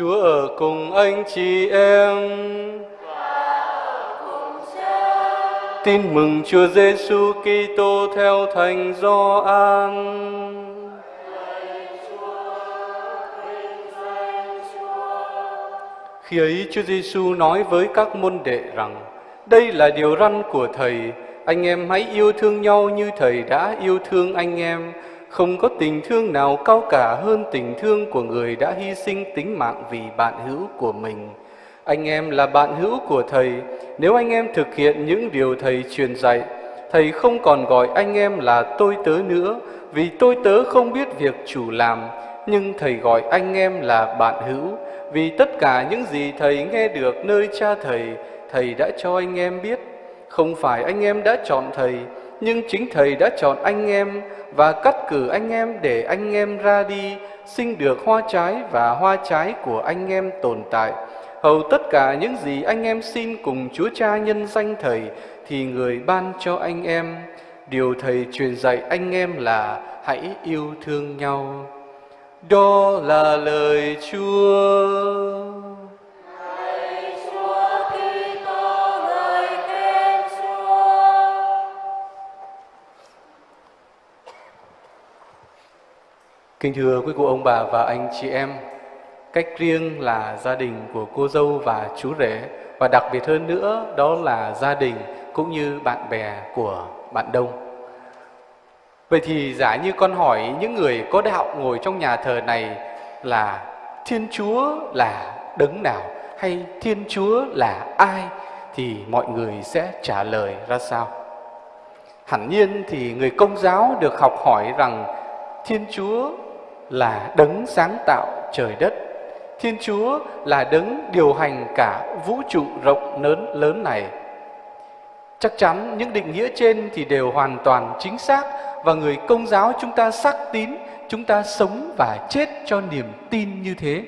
Chúa ở cùng anh chị em. Tin mừng Chúa Giêsu Kitô theo Thánh Gioan. Khi ấy Chúa Giêsu nói với các môn đệ rằng: Đây là điều răn của thầy, anh em hãy yêu thương nhau như thầy đã yêu thương anh em. Không có tình thương nào cao cả hơn tình thương của người đã hy sinh tính mạng vì bạn hữu của mình. Anh em là bạn hữu của thầy, nếu anh em thực hiện những điều thầy truyền dạy, thầy không còn gọi anh em là tôi tớ nữa, vì tôi tớ không biết việc chủ làm, nhưng thầy gọi anh em là bạn hữu, vì tất cả những gì thầy nghe được nơi cha thầy, thầy đã cho anh em biết. Không phải anh em đã chọn thầy, nhưng chính thầy đã chọn anh em và cắt cử anh em để anh em ra đi, sinh được hoa trái và hoa trái của anh em tồn tại. Hầu tất cả những gì anh em xin cùng Chúa Cha nhân danh Thầy thì người ban cho anh em. Điều Thầy truyền dạy anh em là hãy yêu thương nhau. Đó là lời Chúa. Kính thưa quý cụ ông bà và anh chị em, cách riêng là gia đình của cô dâu và chú rể và đặc biệt hơn nữa đó là gia đình cũng như bạn bè của bạn đông. Vậy thì giả như con hỏi những người có đạo ngồi trong nhà thờ này là Thiên Chúa là đấng nào hay Thiên Chúa là ai thì mọi người sẽ trả lời ra sao? Hẳn nhiên thì người công giáo được học hỏi rằng Thiên Chúa là đấng sáng tạo trời đất. Thiên Chúa là đấng điều hành cả vũ trụ rộng lớn lớn này. Chắc chắn những định nghĩa trên thì đều hoàn toàn chính xác và người công giáo chúng ta xác tín, chúng ta sống và chết cho niềm tin như thế.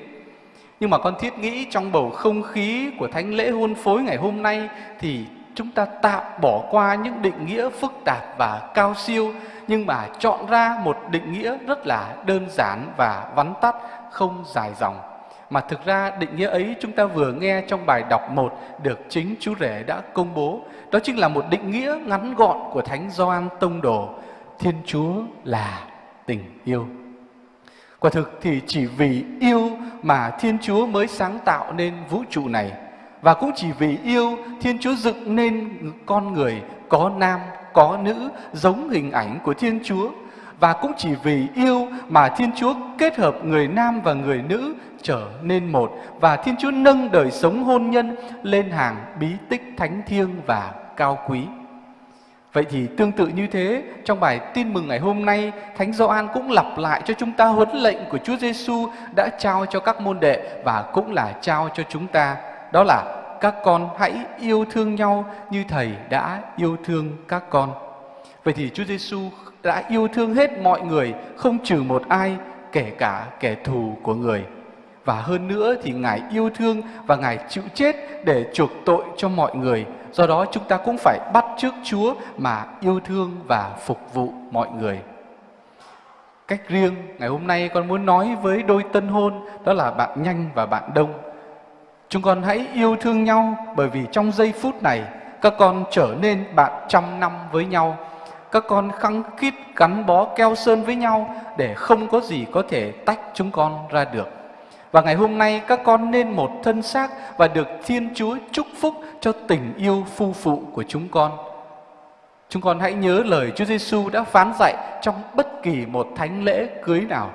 Nhưng mà con thiết nghĩ trong bầu không khí của thánh lễ hôn phối ngày hôm nay thì chúng ta tạm bỏ qua những định nghĩa phức tạp và cao siêu nhưng mà chọn ra một định nghĩa rất là đơn giản và vắn tắt, không dài dòng. Mà thực ra định nghĩa ấy chúng ta vừa nghe trong bài đọc 1 được chính chú rể đã công bố. Đó chính là một định nghĩa ngắn gọn của Thánh Gioan Tông Đồ. Thiên Chúa là tình yêu. Quả thực thì chỉ vì yêu mà Thiên Chúa mới sáng tạo nên vũ trụ này. Và cũng chỉ vì yêu Thiên Chúa dựng nên con người có nam có nữ giống hình ảnh của Thiên Chúa và cũng chỉ vì yêu mà Thiên Chúa kết hợp người nam và người nữ trở nên một và Thiên Chúa nâng đời sống hôn nhân lên hàng bí tích thánh thiêng và cao quý. Vậy thì tương tự như thế, trong bài tin mừng ngày hôm nay, Thánh Gioan cũng lặp lại cho chúng ta huấn lệnh của Chúa Giêsu đã trao cho các môn đệ và cũng là trao cho chúng ta. Đó là các con hãy yêu thương nhau như thầy đã yêu thương các con. Vậy thì Chúa Giêsu đã yêu thương hết mọi người, không trừ một ai, kể cả kẻ thù của người. Và hơn nữa thì Ngài yêu thương và Ngài chịu chết để chuộc tội cho mọi người. Do đó chúng ta cũng phải bắt trước Chúa mà yêu thương và phục vụ mọi người. Cách riêng, ngày hôm nay con muốn nói với đôi tân hôn, đó là bạn Nhanh và bạn Đông. Chúng con hãy yêu thương nhau bởi vì trong giây phút này các con trở nên bạn trăm năm với nhau. Các con khăng khít gắn bó keo sơn với nhau để không có gì có thể tách chúng con ra được. Và ngày hôm nay các con nên một thân xác và được Thiên Chúa chúc phúc cho tình yêu phu phụ của chúng con. Chúng con hãy nhớ lời Chúa Giêsu đã phán dạy trong bất kỳ một thánh lễ cưới nào.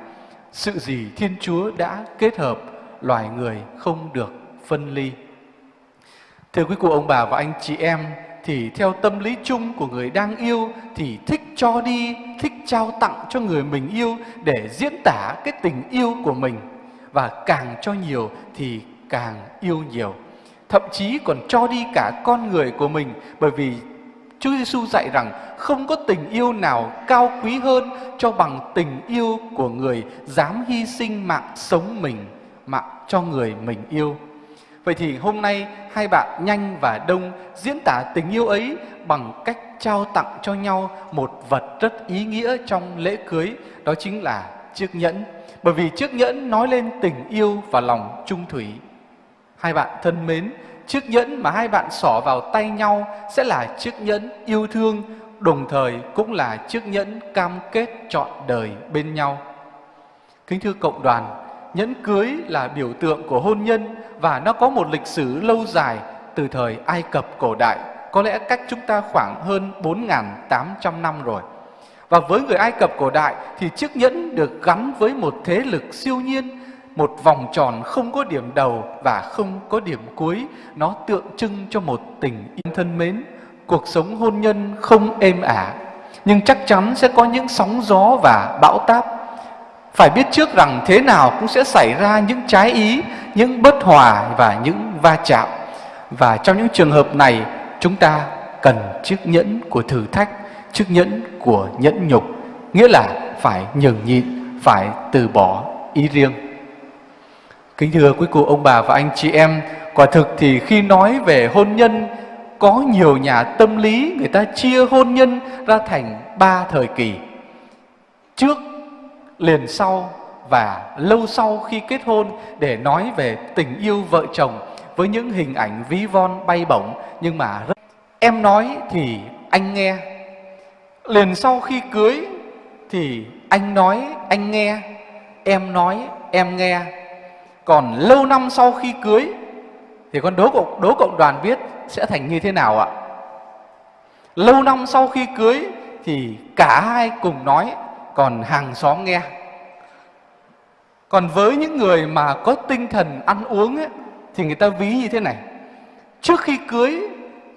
Sự gì Thiên Chúa đã kết hợp, loài người không được phân ly. Thưa quý cụ ông bà và anh chị em, thì theo tâm lý chung của người đang yêu thì thích cho đi, thích trao tặng cho người mình yêu để diễn tả cái tình yêu của mình và càng cho nhiều thì càng yêu nhiều. Thậm chí còn cho đi cả con người của mình bởi vì Chúa Giêsu dạy rằng không có tình yêu nào cao quý hơn cho bằng tình yêu của người dám hy sinh mạng sống mình, mạng cho người mình yêu. Vậy thì hôm nay hai bạn Nhanh và Đông diễn tả tình yêu ấy bằng cách trao tặng cho nhau một vật rất ý nghĩa trong lễ cưới, đó chính là chiếc nhẫn. Bởi vì chiếc nhẫn nói lên tình yêu và lòng trung thủy. Hai bạn thân mến, chiếc nhẫn mà hai bạn xỏ vào tay nhau sẽ là chiếc nhẫn yêu thương, đồng thời cũng là chiếc nhẫn cam kết trọn đời bên nhau. Kính thưa cộng đoàn, nhẫn cưới là biểu tượng của hôn nhân và nó có một lịch sử lâu dài từ thời Ai Cập cổ đại, có lẽ cách chúng ta khoảng hơn 4.800 năm rồi. Và với người Ai Cập cổ đại thì chiếc nhẫn được gắn với một thế lực siêu nhiên, một vòng tròn không có điểm đầu và không có điểm cuối. Nó tượng trưng cho một tình yêu thân mến. Cuộc sống hôn nhân không êm ả, nhưng chắc chắn sẽ có những sóng gió và bão táp. Phải biết trước rằng thế nào cũng sẽ xảy ra những trái ý, những bất hòa và những va chạm. Và trong những trường hợp này, chúng ta cần chiếc nhẫn của thử thách chiếc nhẫn của nhẫn nhục nghĩa là phải nhường nhịn phải từ bỏ ý riêng kính thưa quý cụ ông bà và anh chị em quả thực thì khi nói về hôn nhân có nhiều nhà tâm lý người ta chia hôn nhân ra thành ba thời kỳ trước liền sau và lâu sau khi kết hôn để nói về tình yêu vợ chồng với những hình ảnh ví von bay bổng. Nhưng mà rất em nói thì anh nghe. Liền sau khi cưới thì anh nói anh nghe. Em nói em nghe. Còn lâu năm sau khi cưới thì con đố cộng đố cộng đoàn biết sẽ thành như thế nào ạ? Lâu năm sau khi cưới thì cả hai cùng nói còn hàng xóm nghe. Còn với những người mà có tinh thần ăn uống ấy, thì người ta ví như thế này. Trước khi cưới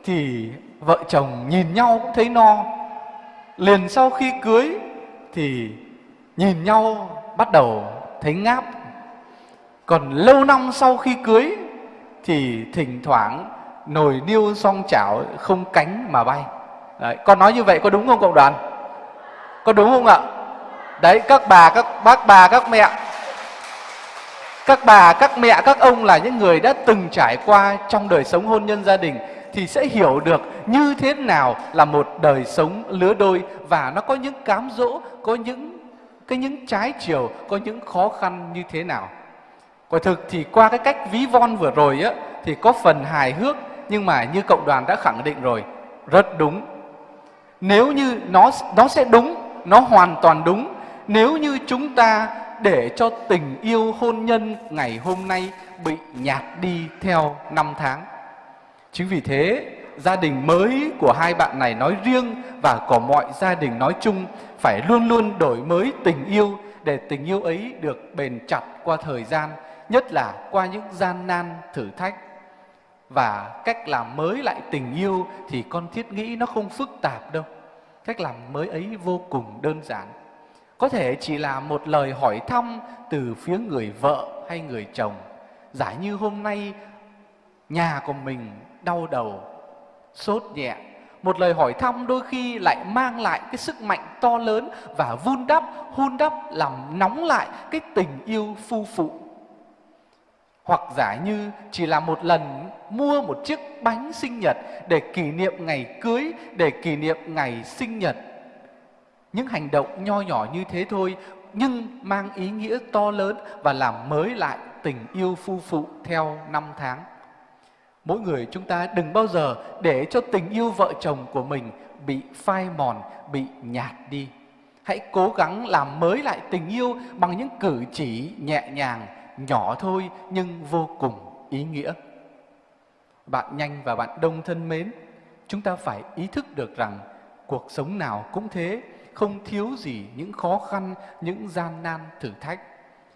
thì vợ chồng nhìn nhau cũng thấy no. Liền sau khi cưới thì nhìn nhau bắt đầu thấy ngáp. Còn lâu năm sau khi cưới thì thỉnh thoảng nồi niêu song chảo không cánh mà bay. Đấy, con nói như vậy có đúng không cộng đoàn? Có đúng không ạ? Đấy các bà các bác bà các mẹ các bà các mẹ các ông là những người đã từng trải qua trong đời sống hôn nhân gia đình thì sẽ hiểu được như thế nào là một đời sống lứa đôi và nó có những cám dỗ, có những cái những trái chiều, có những khó khăn như thế nào. Quả thực thì qua cái cách ví von vừa rồi á thì có phần hài hước nhưng mà như cộng đoàn đã khẳng định rồi, rất đúng. Nếu như nó nó sẽ đúng, nó hoàn toàn đúng nếu như chúng ta để cho tình yêu hôn nhân ngày hôm nay bị nhạt đi theo năm tháng Chính vì thế, gia đình mới của hai bạn này nói riêng và của mọi gia đình nói chung phải luôn luôn đổi mới tình yêu để tình yêu ấy được bền chặt qua thời gian, nhất là qua những gian nan thử thách. Và cách làm mới lại tình yêu thì con thiết nghĩ nó không phức tạp đâu. Cách làm mới ấy vô cùng đơn giản. Có thể chỉ là một lời hỏi thăm từ phía người vợ hay người chồng. Giả như hôm nay nhà của mình đau đầu, sốt nhẹ. Một lời hỏi thăm đôi khi lại mang lại cái sức mạnh to lớn và vun đắp, hun đắp làm nóng lại cái tình yêu phu phụ. Hoặc giả như chỉ là một lần mua một chiếc bánh sinh nhật để kỷ niệm ngày cưới, để kỷ niệm ngày sinh nhật. Những hành động nho nhỏ như thế thôi nhưng mang ý nghĩa to lớn và làm mới lại tình yêu phu phụ theo năm tháng mỗi người chúng ta đừng bao giờ để cho tình yêu vợ chồng của mình bị phai mòn, bị nhạt đi. Hãy cố gắng làm mới lại tình yêu bằng những cử chỉ nhẹ nhàng, nhỏ thôi nhưng vô cùng ý nghĩa. Bạn nhanh và bạn đông thân mến, chúng ta phải ý thức được rằng cuộc sống nào cũng thế, không thiếu gì những khó khăn, những gian nan thử thách.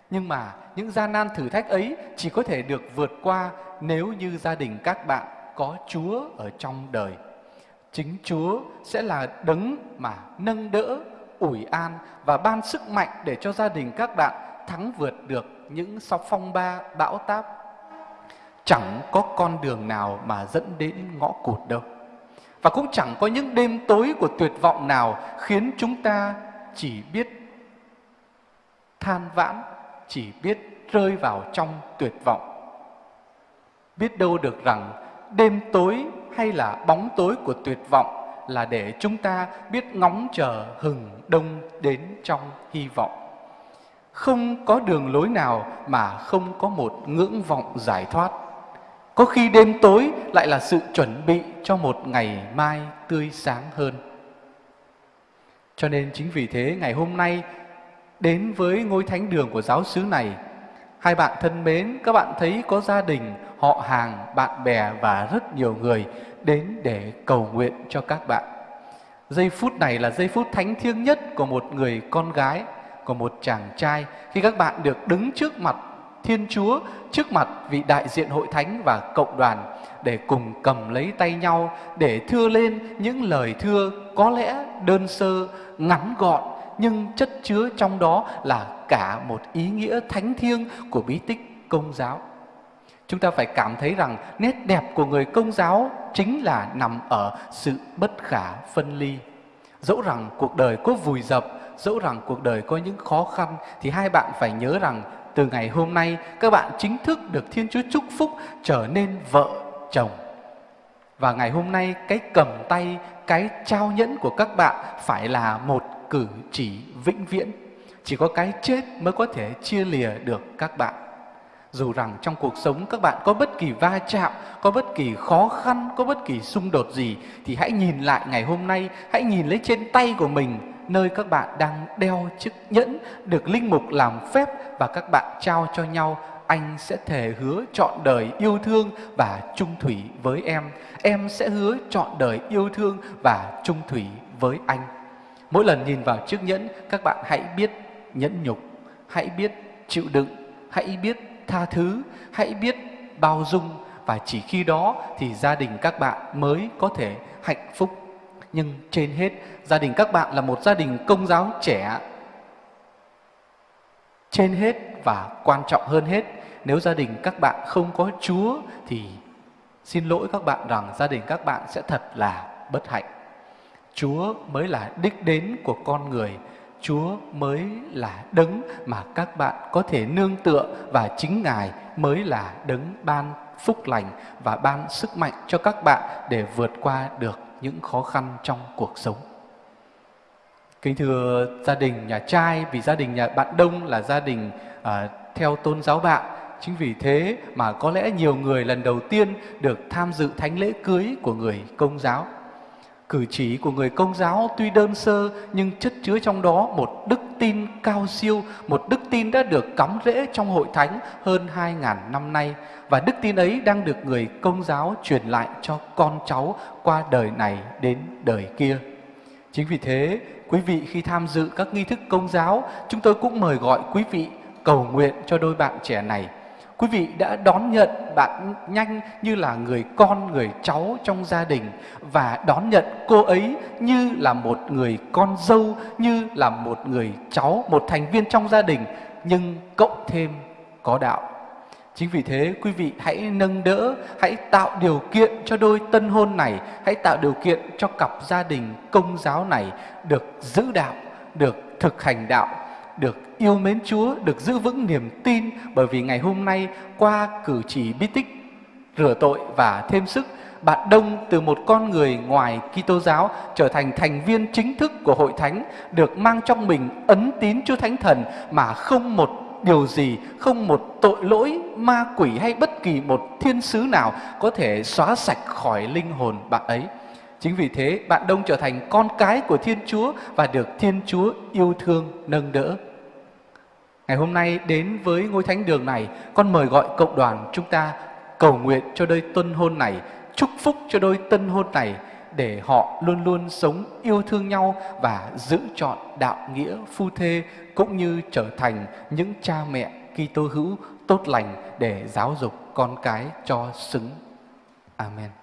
Nhưng mà những gian nan thử thách ấy chỉ có thể được vượt qua nếu như gia đình các bạn có Chúa ở trong đời. Chính Chúa sẽ là đấng mà nâng đỡ, ủi an và ban sức mạnh để cho gia đình các bạn thắng vượt được những sóng phong ba bão táp. Chẳng có con đường nào mà dẫn đến ngõ cụt đâu. Và cũng chẳng có những đêm tối của tuyệt vọng nào khiến chúng ta chỉ biết than vãn, chỉ biết rơi vào trong tuyệt vọng biết đâu được rằng đêm tối hay là bóng tối của tuyệt vọng là để chúng ta biết ngóng chờ hừng đông đến trong hy vọng Không có đường lối nào mà không có một ngưỡng vọng giải thoát. Có khi đêm tối lại là sự chuẩn bị cho một ngày mai tươi sáng hơn. Cho nên chính vì thế ngày hôm nay đến với ngôi thánh đường của giáo xứ này, hai bạn thân mến, các bạn thấy có gia đình, họ hàng, bạn bè và rất nhiều người đến để cầu nguyện cho các bạn. Giây phút này là giây phút thánh thiêng nhất của một người con gái, của một chàng trai khi các bạn được đứng trước mặt Thiên Chúa, trước mặt vị đại diện hội thánh và cộng đoàn để cùng cầm lấy tay nhau để thưa lên những lời thưa có lẽ đơn sơ, ngắn gọn nhưng chất chứa trong đó là cả một ý nghĩa thánh thiêng của bí tích công giáo. Chúng ta phải cảm thấy rằng nét đẹp của người công giáo chính là nằm ở sự bất khả phân ly. Dẫu rằng cuộc đời có vùi dập, dẫu rằng cuộc đời có những khó khăn thì hai bạn phải nhớ rằng từ ngày hôm nay các bạn chính thức được Thiên Chúa chúc phúc trở nên vợ chồng. Và ngày hôm nay cái cầm tay, cái trao nhẫn của các bạn phải là một cử chỉ vĩnh viễn. Chỉ có cái chết mới có thể chia lìa được các bạn. Dù rằng trong cuộc sống các bạn có bất kỳ va chạm, có bất kỳ khó khăn, có bất kỳ xung đột gì thì hãy nhìn lại ngày hôm nay, hãy nhìn lấy trên tay của mình nơi các bạn đang đeo chiếc nhẫn được linh mục làm phép và các bạn trao cho nhau. Anh sẽ thề hứa trọn đời yêu thương và trung thủy với em. Em sẽ hứa trọn đời yêu thương và trung thủy với anh. Mỗi lần nhìn vào chiếc nhẫn các bạn hãy biết nhẫn nhục hãy biết chịu đựng hãy biết tha thứ, hãy biết bao dung và chỉ khi đó thì gia đình các bạn mới có thể hạnh phúc. Nhưng trên hết, gia đình các bạn là một gia đình công giáo trẻ. Trên hết và quan trọng hơn hết, nếu gia đình các bạn không có chúa thì xin lỗi các bạn rằng gia đình các bạn sẽ thật là bất hạnh. Chúa mới là đích đến của con người chúa mới là đấng mà các bạn có thể nương tựa và chính ngài mới là đấng ban phúc lành và ban sức mạnh cho các bạn để vượt qua được những khó khăn trong cuộc sống. Kính thưa gia đình nhà trai, vì gia đình nhà bạn Đông là gia đình à, theo tôn giáo bạn, chính vì thế mà có lẽ nhiều người lần đầu tiên được tham dự thánh lễ cưới của người công giáo. Cử chỉ của người công giáo tuy đơn sơ nhưng chất chứa trong đó một đức tin cao siêu, một đức tin đã được cắm rễ trong hội thánh hơn 2.000 năm nay. Và đức tin ấy đang được người công giáo truyền lại cho con cháu qua đời này đến đời kia. Chính vì thế, quý vị khi tham dự các nghi thức công giáo, chúng tôi cũng mời gọi quý vị cầu nguyện cho đôi bạn trẻ này Quý vị đã đón nhận bạn nhanh như là người con, người cháu trong gia đình và đón nhận cô ấy như là một người con dâu, như là một người cháu, một thành viên trong gia đình nhưng cộng thêm có đạo. Chính vì thế quý vị hãy nâng đỡ, hãy tạo điều kiện cho đôi tân hôn này, hãy tạo điều kiện cho cặp gia đình công giáo này được giữ đạo, được thực hành đạo được yêu mến Chúa, được giữ vững niềm tin bởi vì ngày hôm nay qua cử chỉ bí tích rửa tội và thêm sức bạn Đông từ một con người ngoài Kitô giáo trở thành thành viên chính thức của hội thánh được mang trong mình ấn tín Chúa Thánh Thần mà không một điều gì, không một tội lỗi ma quỷ hay bất kỳ một thiên sứ nào có thể xóa sạch khỏi linh hồn bạn ấy. Chính vì thế bạn Đông trở thành con cái của Thiên Chúa và được Thiên Chúa yêu thương nâng đỡ. Ngày hôm nay đến với ngôi thánh đường này, con mời gọi cộng đoàn chúng ta cầu nguyện cho đôi tân hôn này, chúc phúc cho đôi tân hôn này để họ luôn luôn sống yêu thương nhau và giữ chọn đạo nghĩa phu thê cũng như trở thành những cha mẹ Kitô hữu tốt lành để giáo dục con cái cho xứng. Amen.